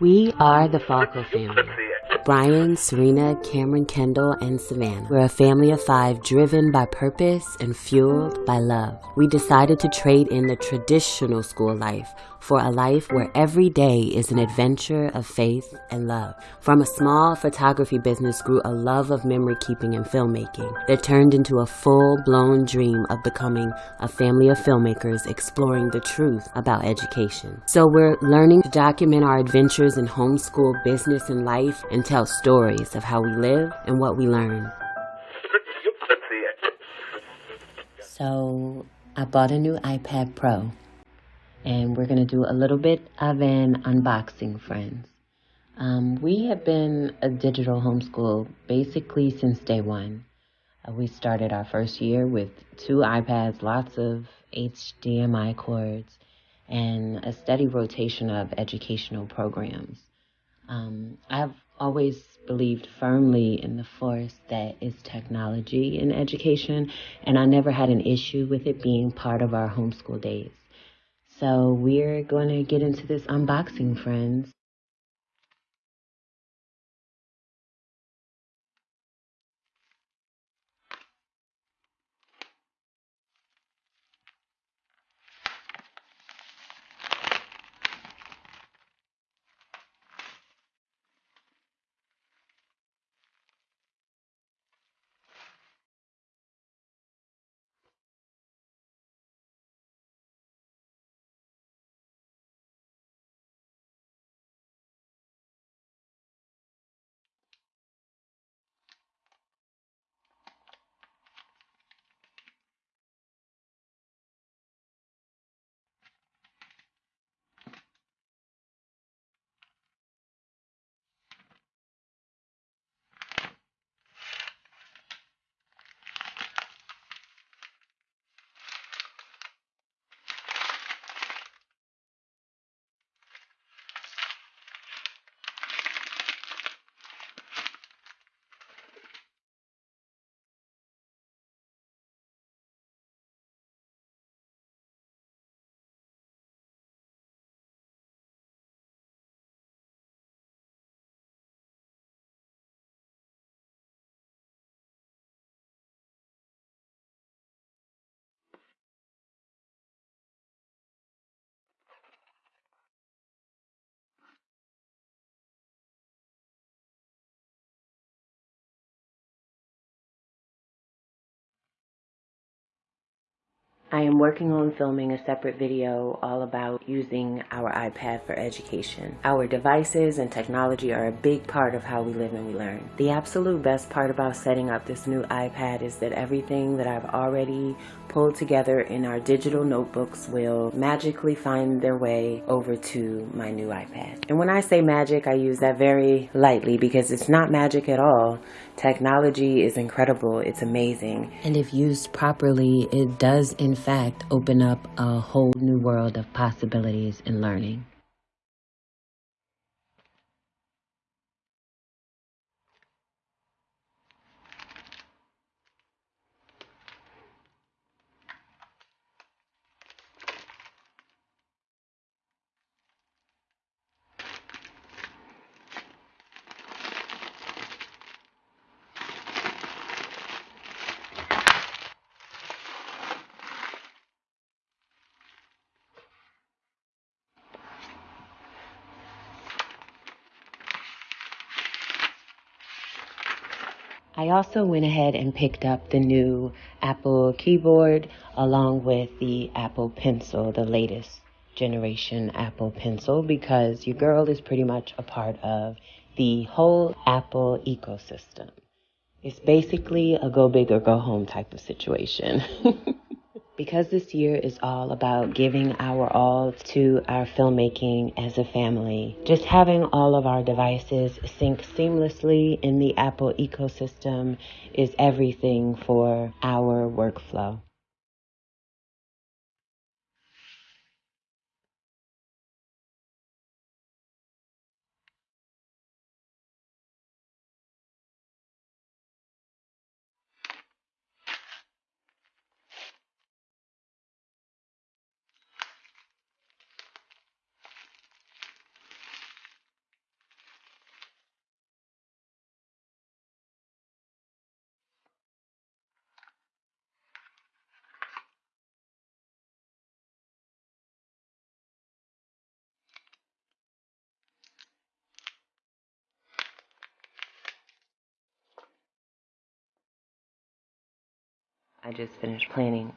We are the Falco family. Brian, Serena, Cameron, Kendall, and Savannah. We're a family of five driven by purpose and fueled by love. We decided to trade in the traditional school life for a life where every day is an adventure of faith and love. From a small photography business grew a love of memory keeping and filmmaking that turned into a full-blown dream of becoming a family of filmmakers exploring the truth about education. So we're learning to document our adventures in homeschool business and life and tell stories of how we live and what we learn. So I bought a new iPad Pro and we're going to do a little bit of an unboxing, friends. Um, we have been a digital homeschool basically since day one. Uh, we started our first year with two iPads, lots of HDMI cords, and a steady rotation of educational programs. Um, I've always believed firmly in the force that is technology in education, and I never had an issue with it being part of our homeschool days. So we're going to get into this unboxing, friends. I am working on filming a separate video all about using our iPad for education. Our devices and technology are a big part of how we live and we learn. The absolute best part about setting up this new iPad is that everything that I've already pulled together in our digital notebooks will magically find their way over to my new iPad. And when I say magic, I use that very lightly because it's not magic at all. Technology is incredible. It's amazing. And if used properly, it does in fact open up a whole new world of possibilities in learning. I also went ahead and picked up the new Apple keyboard along with the Apple Pencil, the latest generation Apple Pencil, because your girl is pretty much a part of the whole Apple ecosystem. It's basically a go big or go home type of situation. Because this year is all about giving our all to our filmmaking as a family, just having all of our devices sync seamlessly in the Apple ecosystem is everything for our workflow. I just finished planning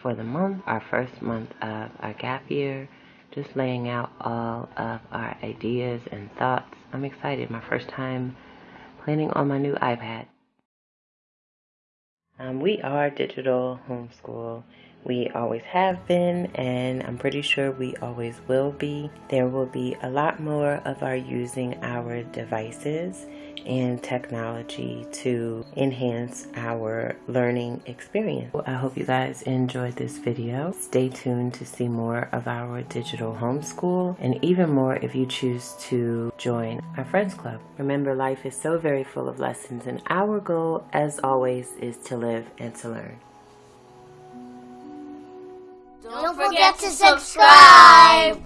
for the month, our first month of our gap year, just laying out all of our ideas and thoughts. I'm excited. My first time planning on my new iPad. Um, we are digital homeschool. We always have been, and I'm pretty sure we always will be. There will be a lot more of our using our devices and technology to enhance our learning experience. I hope you guys enjoyed this video. Stay tuned to see more of our digital homeschool and even more if you choose to join our Friends Club. Remember, life is so very full of lessons, and our goal, as always, is to live and to learn. Don't forget to subscribe!